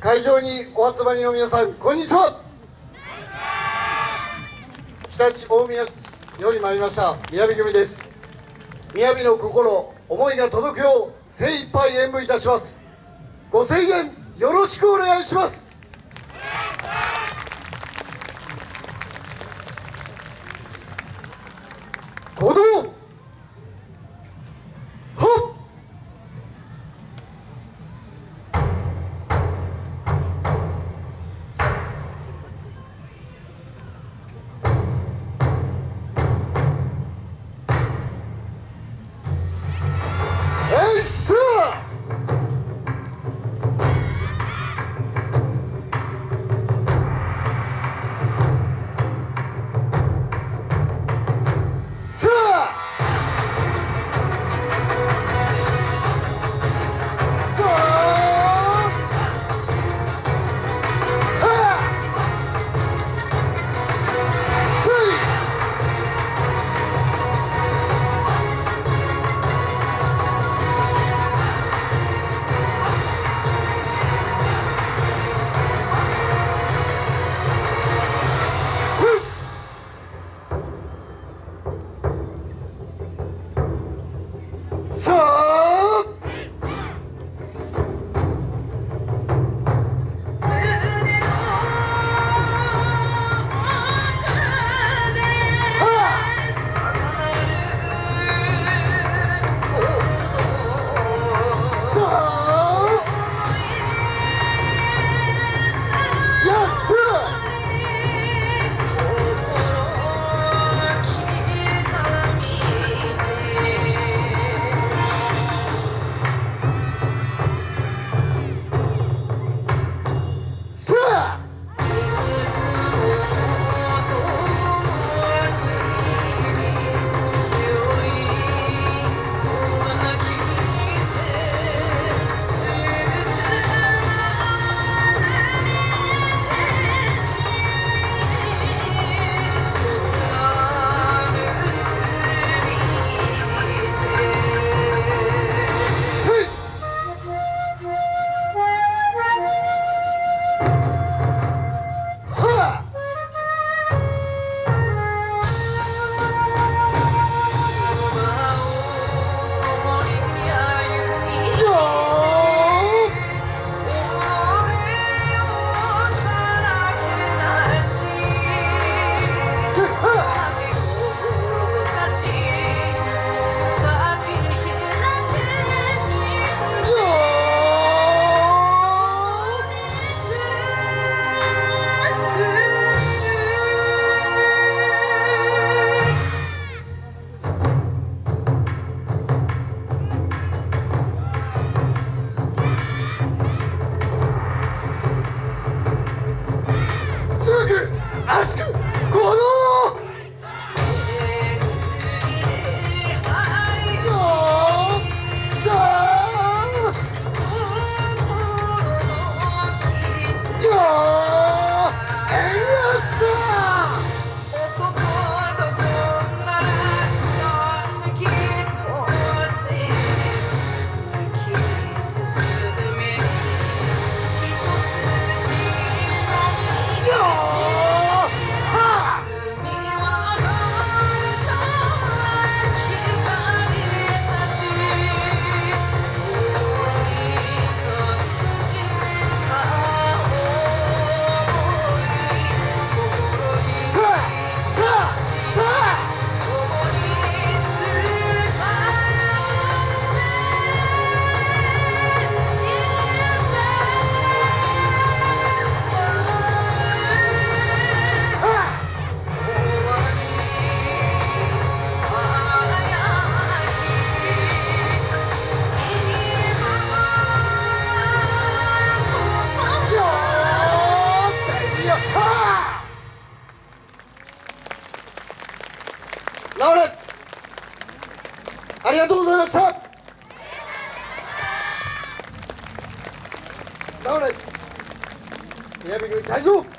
会場にお集まりの皆さんこんにちは。常陸大宮市より参りました宮城組です。宮城の心思いが届くよう精一杯演舞いたします。ご声援よろしくお願いします。さ直れ。ありがとうございました。直れ。宮城組大丈夫